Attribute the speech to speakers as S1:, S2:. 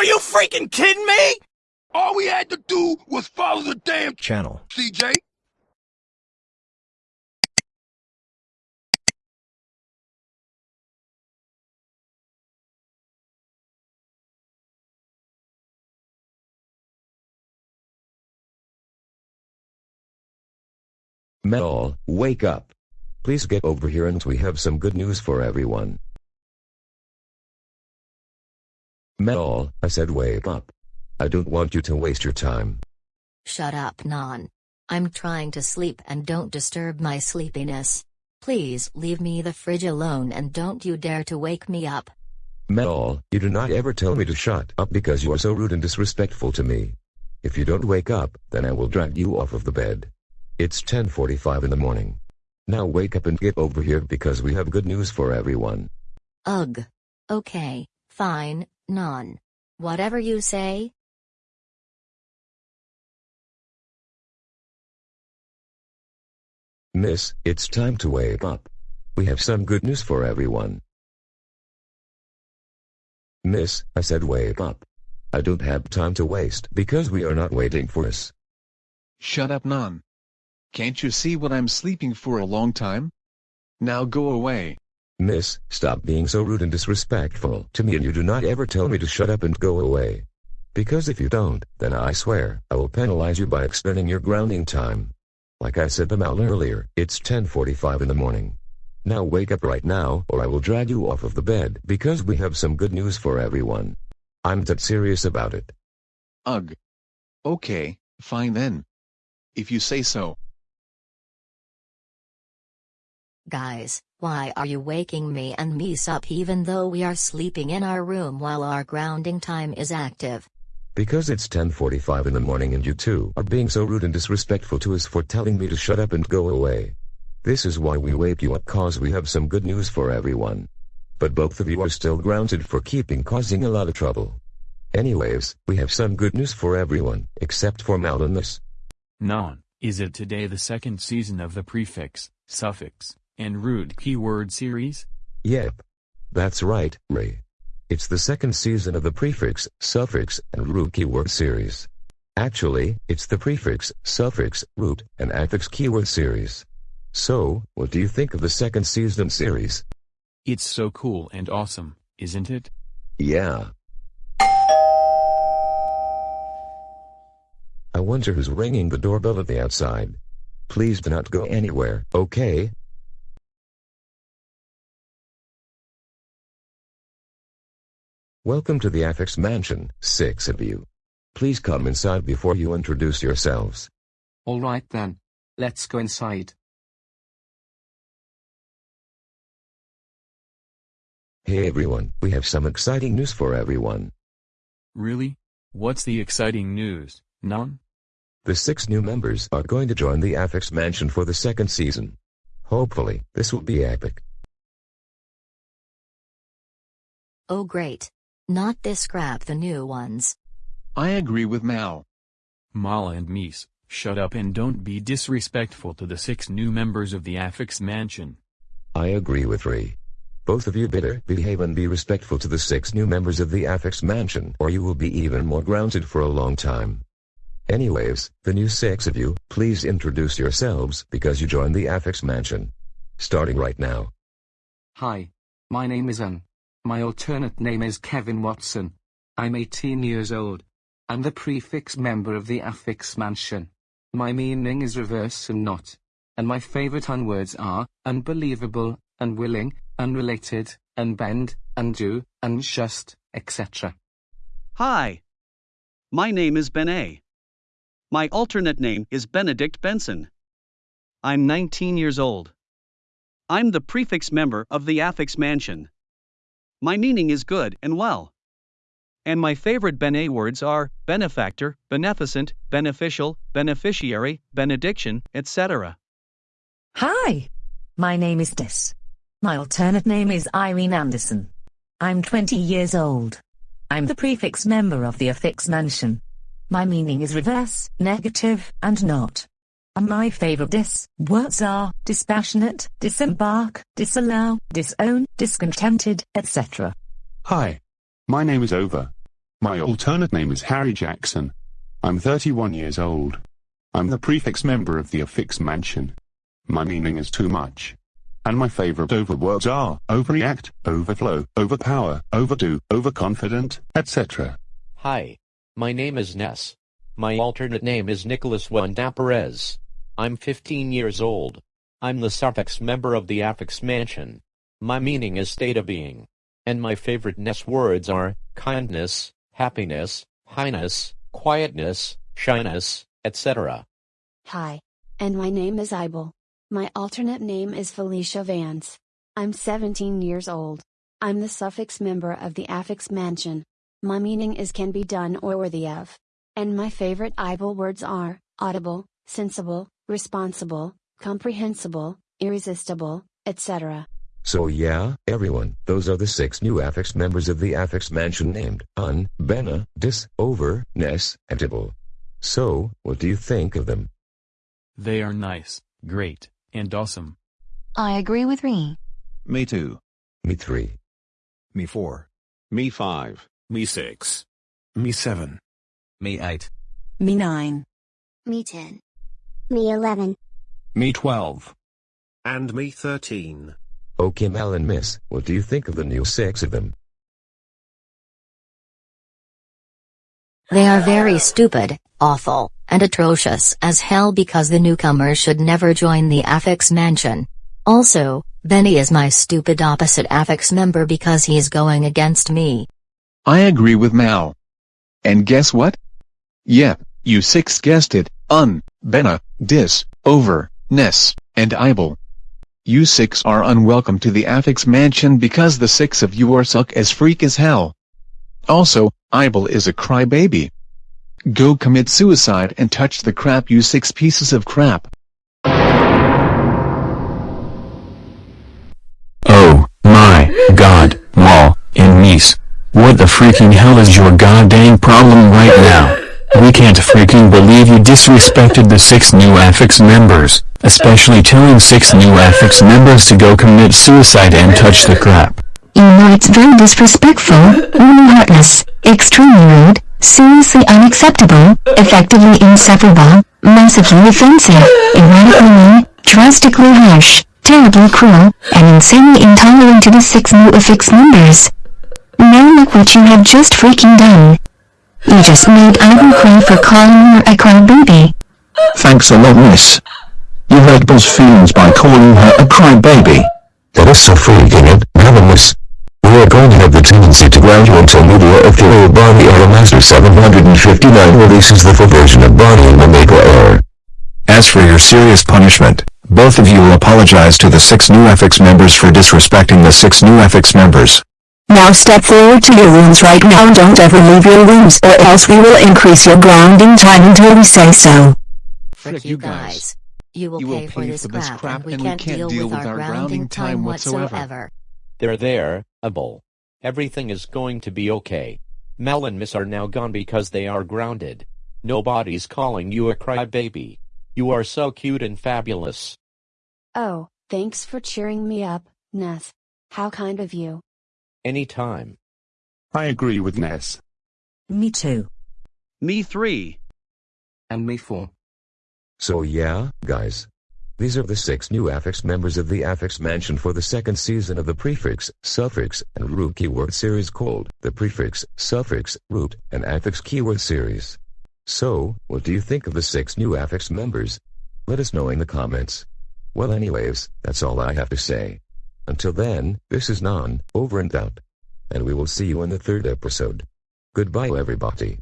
S1: Are you freaking kidding me?
S2: All we had to do was follow the damn
S3: Channel.
S2: CJ.
S4: Metal, wake up. Please get over here and we have some good news for everyone. Mel, I said wake up. I don't want you to waste your time.
S5: Shut up, Non. I'm trying to sleep and don't disturb my sleepiness. Please leave me the fridge alone and don't you dare to wake me up.
S4: Mel, you do not ever tell me to shut up because you are so rude and disrespectful to me. If you don't wake up, then I will drag you off of the bed. It's 10.45 in the morning. Now wake up and get over here because we have good news for everyone.
S5: Ugh. Okay, fine, Non. Whatever you say.
S4: Miss, it's time to wake up. We have some good news for everyone. Miss, I said wake up. I don't have time to waste because we are not waiting for us.
S6: Shut up, Non. Can't you see what I'm sleeping for a long time? Now go away.
S4: Miss, stop being so rude and disrespectful to me and you do not ever tell me to shut up and go away. Because if you don't, then I swear, I will penalize you by extending your grounding time. Like I said to Mal earlier, it's 10.45 in the morning. Now wake up right now or I will drag you off of the bed because we have some good news for everyone. I'm that serious about it.
S6: Ugh. Okay, fine then. If you say so.
S5: Guys, why are you waking me and Mies up even though we are sleeping in our room while our grounding time is active?
S4: Because it's 10.45 in the morning and you two are being so rude and disrespectful to us for telling me to shut up and go away. This is why we wake you up cause we have some good news for everyone. But both of you are still grounded for keeping causing a lot of trouble. Anyways, we have some good news for everyone, except for Mal and us.
S7: Non, is it today the second season of the prefix, suffix, and root keyword series?
S4: Yep. That's right, Ray. It's the second season of the prefix, suffix, and root keyword series. Actually, it's the prefix, suffix, root, and affix keyword series. So, what do you think of the second season series?
S7: It's so cool and awesome, isn't it?
S4: Yeah. I wonder who's ringing the doorbell at the outside. Please do not go anywhere, okay? Welcome to the Affix Mansion, six of you. Please come inside before you introduce yourselves.
S8: Alright then. Let's go inside.
S4: Hey everyone, we have some exciting news for everyone.
S7: Really? What's the exciting news, None?
S4: The six new members are going to join the Affix Mansion for the second season. Hopefully, this will be epic.
S5: Oh great. Not this crap the new ones.
S6: I agree with Mal.
S7: Mala and Mies, shut up and don't be disrespectful to the six new members of the Affix Mansion.
S4: I agree with Ray. Both of you better behave and be respectful to the six new members of the Affix Mansion or you will be even more grounded for a long time. Anyways, the new six of you, please introduce yourselves because you joined the Affix Mansion. Starting right now.
S8: Hi. My name is Anne. My alternate name is Kevin Watson. I'm 18 years old. I'm the prefix member of the affix mansion. My meaning is reverse and not. And my favorite unwords are unbelievable, unwilling, unrelated, unbend, undo, unjust, etc.
S9: Hi. My name is Ben A. My alternate name is Benedict Benson. I'm 19 years old. I'm the prefix member of the affix mansion. My meaning is good and well. And my favorite Bene words are benefactor, beneficent, beneficial, beneficiary, benediction, etc.
S10: Hi. My name is Des. My alternate name is Irene Anderson. I'm 20 years old. I'm the prefix member of the affix mansion. My meaning is reverse, negative, and not. And my favorite dis words are dispassionate, disembark, disallow, disown, discontented, etc.
S11: Hi. My name is Over.
S1: My alternate name is Harry Jackson. I'm 31 years old. I'm the prefix member of the affix mansion. My meaning is too much. And my favorite over words are overreact, overflow, overpower, overdo, overconfident, etc.
S3: Hi. My name is Ness. My alternate name is Nicholas Wanda Perez. I'm 15 years old. I'm the suffix member of the affix mansion. My meaning is state of being. And my favorite Ness words are kindness, happiness, highness, quietness, shyness, etc.
S11: Hi. And my name is Ibel. My alternate name is Felicia Vance. I'm 17 years old. I'm the suffix member of the affix mansion. My meaning is can be done or worthy of. And my favorite Ibel words are audible, sensible, responsible, comprehensible, irresistible, etc.
S4: So yeah, everyone, those are the six new affix members of the affix mansion named Un, Benna, Dis, Over, Ness, and Tibble. So, what do you think of them?
S7: They are nice, great, and awesome.
S12: I agree with Ree.
S13: Me too.
S4: Me three.
S13: Me four.
S1: Me 5.
S2: Me six. Me seven.
S13: Me eight.
S12: Me 9.
S14: Me 10. Me 11.
S2: Me twelve.
S15: And me 13.
S4: Okay Mel and Miss, what do you think of the new six of them?
S5: They are very stupid, awful, and atrocious as hell because the newcomers should never join the affix mansion. Also, Benny is my stupid opposite affix member because he's going against me.
S6: I agree with Mal. And guess what? Yep, you six guessed it, un, benna, dis, over, ness, and ibel. You six are unwelcome to the affix mansion because the six of you are suck as freak as hell. Also, ibel is a crybaby. Go commit suicide and touch the crap you six pieces of crap.
S16: Oh, my, God, Mal, and Mies. What the freaking hell is your goddamn problem right now? We can't freaking believe you disrespected the six new affix members, especially telling six new affix members to go commit suicide and touch the crap.
S17: You know it's very disrespectful, really heartless, extremely rude, seriously unacceptable, effectively insufferable, massively offensive, erratically mean, drastically harsh, terribly cruel, and insanely intolerant to the six new affix members. Now look what you have just freaking done. You just made Ivan cry for calling her a crybaby.
S16: Thanks a lot miss. You hurt Bill's feelings by calling her a crybaby.
S4: That is so freaking it, eh? Miss. We are going to have the tendency to ground you until media of the old Bonnie Master 759 releases the full version of Bonnie and the Maple Air.
S16: As for your serious punishment, both of you will apologize to the six new affix members for disrespecting the six new affix members.
S17: Now step forward to your rooms right now and don't ever leave your rooms or else we will increase your grounding time until we say so.
S5: Frick you guys. You will
S6: You
S5: pay
S6: will
S5: for
S6: pay
S5: this
S6: for this
S5: crap,
S6: crap
S5: and we
S6: and we
S5: can't
S6: can't
S5: deal
S6: deal
S5: with
S6: with
S5: our
S6: our
S5: grounding
S6: grounding
S5: time
S6: time whatsoever.
S5: whatsoever.
S3: They're there, Abel. Everything is going to be okay. Mel and Miss are now gone because they are grounded. Nobody's calling you a crybaby. You are so cute and fabulous.
S11: Oh, thanks for cheering me up, Ness. How kind of you.
S3: Anytime.
S1: I agree with Ness.
S10: Me too.
S9: Me 3.
S8: And me 4.
S4: So yeah, guys. These are the six new affix members of the affix mansion for the second season of the prefix, suffix, and root keyword series called the prefix, suffix, root, and affix keyword series. So, what do you think of the six new affix members? Let us know in the comments. Well anyways, that's all I have to say. Until then, this is Nan, over and out. And we will see you in the third episode. Goodbye everybody.